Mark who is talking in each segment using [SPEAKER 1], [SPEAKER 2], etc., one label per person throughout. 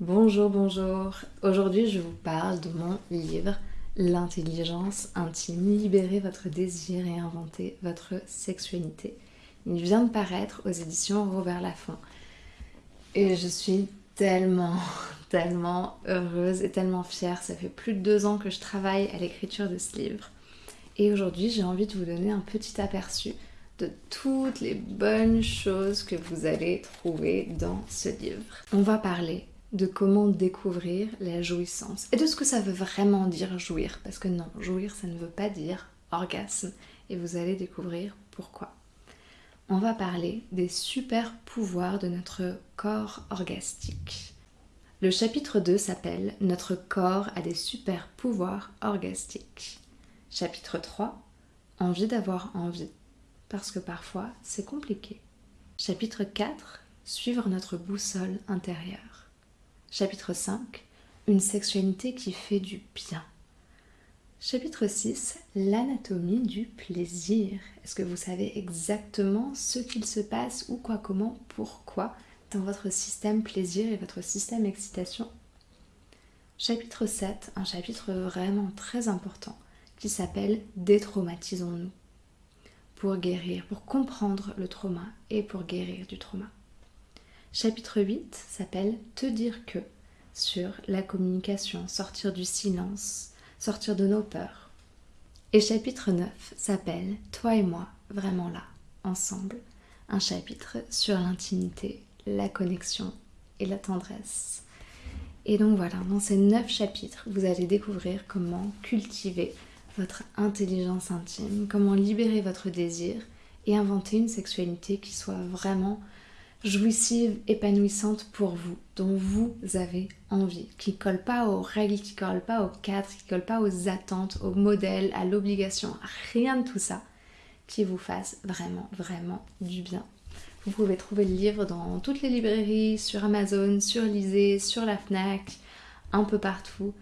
[SPEAKER 1] Bonjour, bonjour. Aujourd'hui, je vous parle de mon livre L'intelligence intime, libérer votre désir et inventer votre sexualité. Il vient de paraître aux éditions Robert Laffont. Et je suis tellement, tellement heureuse et tellement fière. Ça fait plus de deux ans que je travaille à l'écriture de ce livre. Et aujourd'hui, j'ai envie de vous donner un petit aperçu de toutes les bonnes choses que vous allez trouver dans ce livre. On va parler de comment découvrir la jouissance et de ce que ça veut vraiment dire jouir. Parce que non, jouir, ça ne veut pas dire orgasme. Et vous allez découvrir pourquoi. On va parler des super pouvoirs de notre corps orgastique. Le chapitre 2 s'appelle Notre corps a des super pouvoirs orgastiques. Chapitre 3 Envie d'avoir envie. Parce que parfois, c'est compliqué. Chapitre 4 Suivre notre boussole intérieure. Chapitre 5 Une sexualité qui fait du bien. Chapitre 6 L'anatomie du plaisir. Est-ce que vous savez exactement ce qu'il se passe, ou quoi, comment, pourquoi dans votre système plaisir et votre système excitation? Chapitre 7, un chapitre vraiment très important qui s'appelle Détraumatisons-nous. Pour guérir, pour comprendre le trauma et pour guérir du trauma. Chapitre 8 s'appelle Te dire que sur la communication, sortir du silence, sortir de nos peurs. Et chapitre 9 s'appelle Toi et moi, vraiment là, ensemble. Un chapitre sur l'intimité, la connexion et la tendresse. Et donc voilà, dans ces neuf chapitres, vous allez découvrir comment cultiver votre intelligence intime, comment libérer votre désir et inventer une sexualité qui soit vraiment jouissive, épanouissante pour vous, dont vous avez envie, qui colle pas aux règles, qui colle pas aux cadres, qui colle pas aux attentes, aux modèles, à l'obligation, rien de tout ça, qui vous fasse vraiment, vraiment du bien. Vous pouvez trouver le livre dans toutes les librairies, sur Amazon, sur Lisée, sur la FNAC, un peu partout.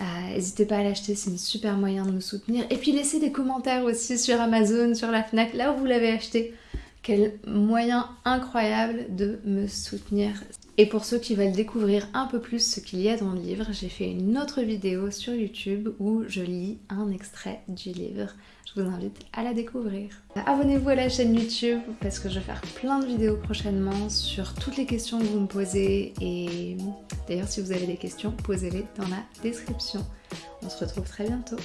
[SPEAKER 1] Euh, n'hésitez pas à l'acheter, c'est un super moyen de me soutenir. Et puis laissez des commentaires aussi sur Amazon, sur la FNAC, là où vous l'avez acheté. Quel moyen incroyable de me soutenir. Et pour ceux qui veulent découvrir un peu plus ce qu'il y a dans le livre, j'ai fait une autre vidéo sur YouTube où je lis un extrait du livre. Je vous invite à la découvrir. Abonnez-vous à la chaîne YouTube parce que je vais faire plein de vidéos prochainement sur toutes les questions que vous me posez et d'ailleurs si vous avez des questions, posez-les dans la description. On se retrouve très bientôt.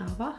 [SPEAKER 1] Au revoir